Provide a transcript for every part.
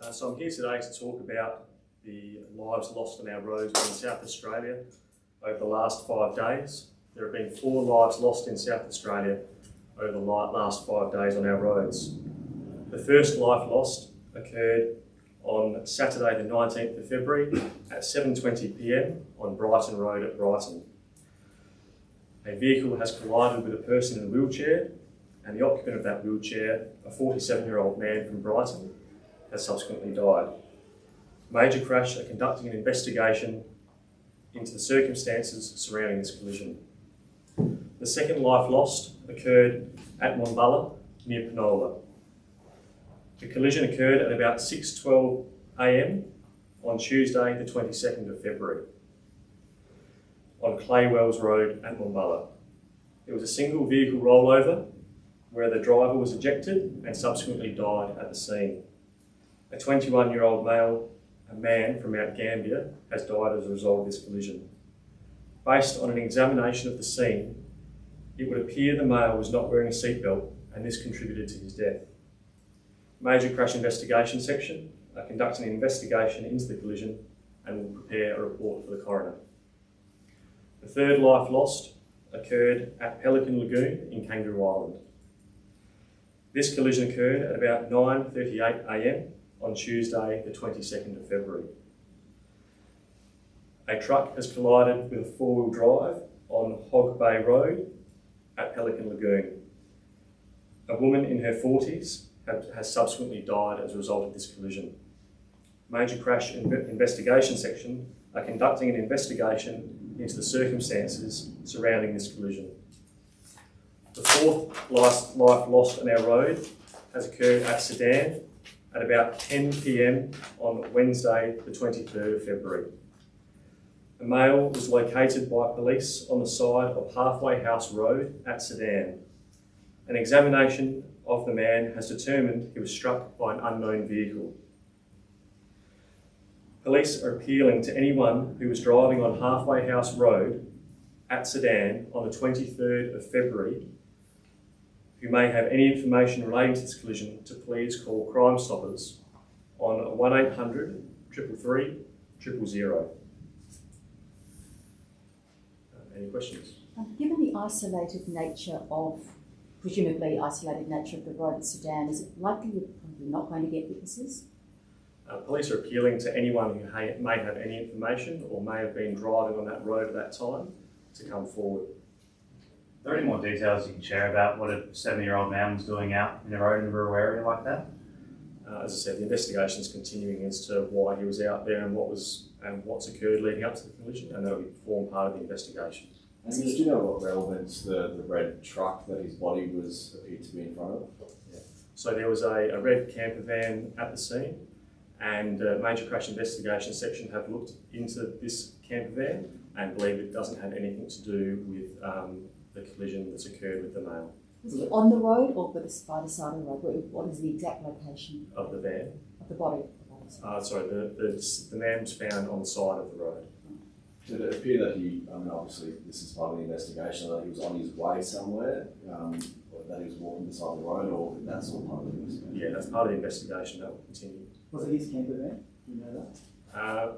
Uh, so I'm here today to talk about the lives lost on our roads in South Australia over the last five days. There have been four lives lost in South Australia over the last five days on our roads. The first life lost occurred on Saturday the 19th of February at 7.20pm on Brighton Road at Brighton. A vehicle has collided with a person in a wheelchair and the occupant of that wheelchair, a 47 year old man from Brighton, has subsequently died. Major Crash are conducting an investigation into the circumstances surrounding this collision. The second life lost occurred at Monbulla near Penola. The collision occurred at about 6.12am on Tuesday the 22nd of February on Claywells Road at Monbulla. It was a single vehicle rollover where the driver was ejected and subsequently died at the scene. A 21 year old male, a man from Mount Gambier, has died as a result of this collision. Based on an examination of the scene, it would appear the male was not wearing a seatbelt and this contributed to his death. Major Crash Investigation Section are conducting an investigation into the collision and will prepare a report for the coroner. The third life lost occurred at Pelican Lagoon in Kangaroo Island. This collision occurred at about 9.38am on Tuesday the 22nd of February. A truck has collided with a four-wheel drive on Hog Bay Road at Pelican Lagoon. A woman in her 40s has subsequently died as a result of this collision. Major Crash Investigation Section are conducting an investigation into the circumstances surrounding this collision. The fourth life lost on our road has occurred at Sedan at about 10 pm on Wednesday, the 23rd of February. A male was located by police on the side of Halfway House Road at Sedan. An examination of the man has determined he was struck by an unknown vehicle. Police are appealing to anyone who was driving on Halfway House Road at Sedan on the 23rd of February who may have any information relating to this collision to please call Crime Stoppers on 1800 333 000. Uh, any questions? Um, given the isolated nature of, presumably isolated nature of the road in Sedan, is it likely you're probably not going to get witnesses? Uh, police are appealing to anyone who may have any information or may have been driving on that road at that time to come forward. Are there any more details you can share about what a 70 year old man was doing out in a road in a rural area like that? Uh, as I said, the investigation is continuing as to why he was out there and what was and what's occurred leading up to the collision, and that will form part of the investigation. And do you know what relevance the, the red truck that his body was appeared to be in front of? Yeah. So there was a, a red camper van at the scene, and uh, major crash investigation section have looked into this camper van and believe it doesn't have anything to do with um, the collision that's occurred with the male. Was he on the road or by the side of the road? What is the exact location of the van? Of the body? Uh, sorry, the, the, the man was found on the side of the road. Did it appear that he, I mean, obviously this is part of the investigation, that he was on his way somewhere, um, that he was walking beside the road, or that's all part of the investigation? Yeah, that's part of the investigation that will continue. Was it his camper van? Do you know that? Uh,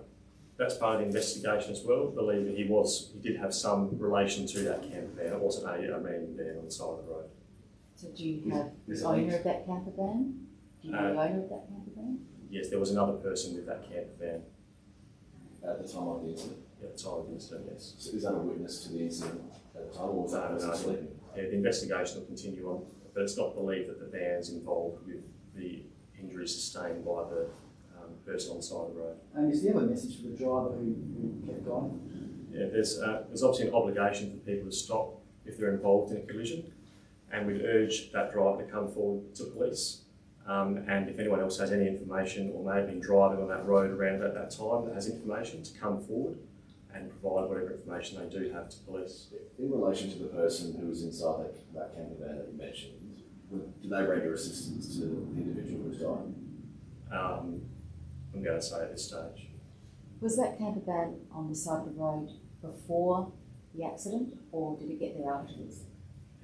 that's part of the investigation as well. Believe that he was, he did have some relation to that camper van. It wasn't a, a random van on the side of the road. So do you have the owner of that camper van? Do you know uh, the owner of that camper van? Yes, there was another person with that camper van. At the time of the incident? At the time of the incident, yes. So is that a witness to the incident at the time, or was that no, no, Yeah, the investigation will continue on, but it's not believed that the van's involved with the injuries sustained by the person on the side of the road. And is there a message for the driver who, who kept going? Yeah, there's, uh, there's obviously an obligation for people to stop if they're involved in a collision, and we'd urge that driver to come forward to police. Um, and if anyone else has any information or may have been driving on that road around at that time that has information, to come forward and provide whatever information they do have to police. In relation to the person who was inside that, that camper van that you mentioned, did they render assistance to the individual who's dying? Um, I'm going to say at this stage. Was that camper van on the side of the road before the accident or did it get there afterwards?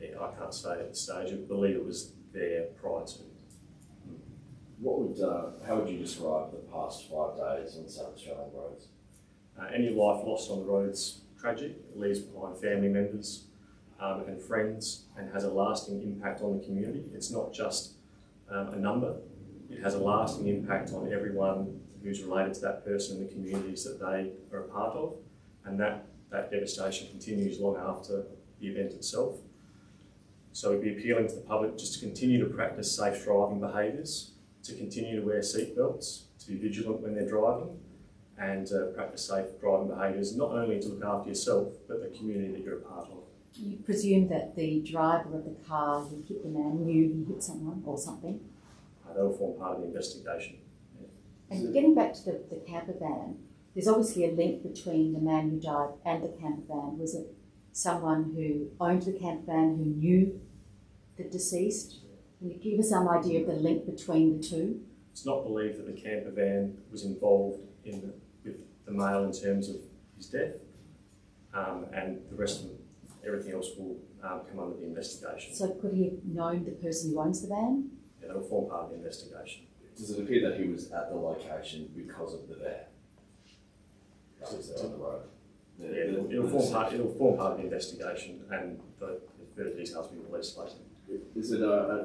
Yeah, I can't say at this stage. I believe it was there prior to. What would, uh, how would you describe the past five days on South Australian roads? Uh, any life lost on the road's tragic. It leaves behind family members um, and friends and has a lasting impact on the community. It's not just um, a number, it has a lasting impact on everyone who's related to that person in the communities that they are a part of. And that, that devastation continues long after the event itself. So we'd be appealing to the public just to continue to practice safe driving behaviours, to continue to wear seatbelts, to be vigilant when they're driving, and uh, practice safe driving behaviours, not only to look after yourself, but the community that you're a part of. You presume that the driver of the car who hit the man knew he hit someone or something. That will form part of the investigation. And getting back to the, the camper van, there's obviously a link between the man who died and the camper van. Was it someone who owned the camper van who knew the deceased? Can you give us some idea of the link between the two? It's not believed that the camper van was involved in the, with the male in terms of his death, um, and the rest of everything else will um, come under the investigation. So could he have known the person who owns the van? That will form part of the investigation. Does it appear that he was at the location because of the van? That was there on the road? Yeah, it'll, it'll form part. It'll form part of the investigation, and the, the further details will be released later. Is it uh, uh,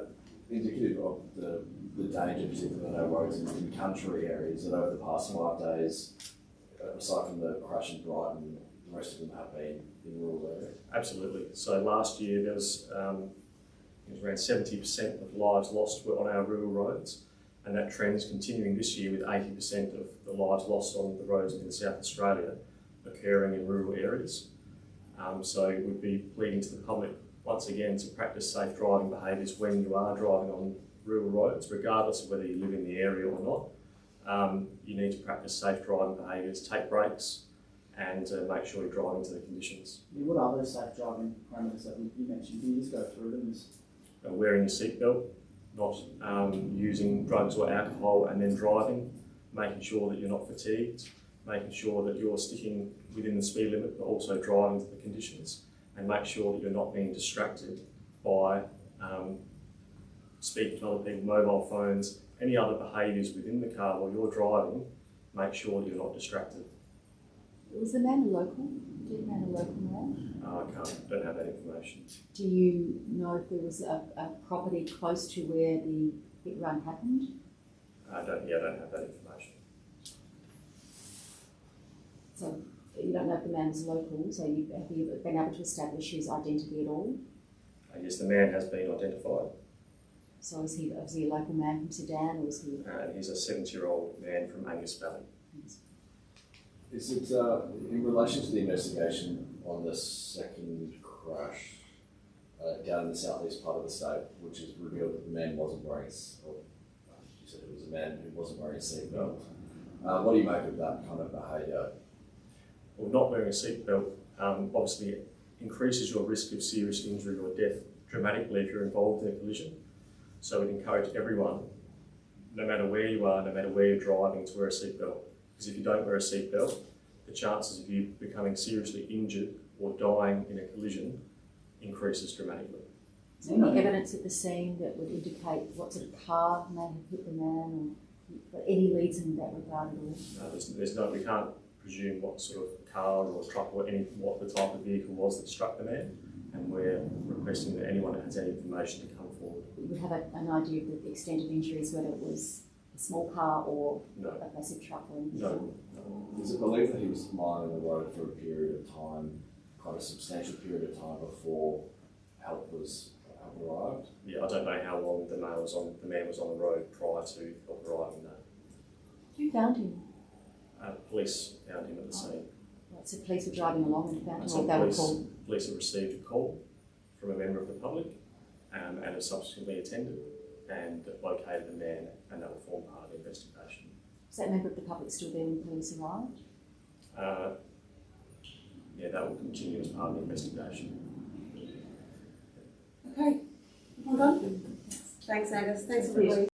indicative of the, the danger, particularly on our roads in, in country areas, that over the past five days, uh, aside from the crash in Brighton, the rest of them have been in rural areas? Absolutely. So last year there was, um, it was around seventy percent of lives lost were on our rural roads, and that trend is continuing this year with eighty percent of the lives lost on the roads in South Australia occurring in rural areas. Um, so we'd be pleading to the public once again to practice safe driving behaviours when you are driving on rural roads, regardless of whether you live in the area or not. Um, you need to practice safe driving behaviours, take breaks, and uh, make sure you're driving to the conditions. What are those safe driving parameters that you mentioned? Can you just go through them? Uh, wearing your seatbelt, not um, using drugs or alcohol and then driving, making sure that you're not fatigued, making sure that you're sticking within the speed limit but also driving to the conditions, and make sure that you're not being distracted by um, speaking to other people, mobile phones, any other behaviours within the car while you're driving, make sure that you're not distracted. Was the man a local? Did man a local man? Uh, I can't, don't have that information. Do you know if there was a, a property close to where the hit run happened? I don't, yeah, I don't have that information. So you don't know if the man is local, so you, have you been able to establish his identity at all? Uh, yes, the man has been identified. So is he, is he a local man from Sedan or is he? Uh, he's a 70-year-old man from Angas Valley. Is it, uh, in relation to the investigation on the second crash uh, down in the southeast part of the state, which has revealed that the man wasn't wearing, or uh, you said it was a man who wasn't wearing a seatbelt. Uh, what do you make of that kind of behaviour? Well, not wearing a seatbelt um, obviously increases your risk of serious injury or death dramatically if you're involved in a collision. So we'd encourage everyone, no matter where you are, no matter where you're driving, to wear a seatbelt. Because if you don't wear a seatbelt, the chances of you becoming seriously injured or dying in a collision increases dramatically. Is there any evidence at the scene that would indicate what sort of car may have hit the man or any leads in that regard at all? Uh, there's, there's no, we can't presume what sort of car or truck or any, what the type of vehicle was that struck the man. And we're requesting that anyone that has any information to come forward. You would have a, an idea of the extent of injuries, whether it was a small car or No, a massive truck or anything? no, no. Is it believed that he was lying on the road for a period of time, quite a substantial period of time before help was help arrived? Yeah, I don't know how long the man was on the man was on the road prior to help arriving there. Who found him? Uh, police found him at the scene. Right, so police were driving along and found him, So or they were police, called? police have received a call from a member of the public um, and have subsequently attended and located the man and that will form part of the investigation. Was that member of the public still there when police arrived? Uh, yeah, that will continue as part of the investigation. Okay, well done. Thanks, Angus. Thanks, everybody.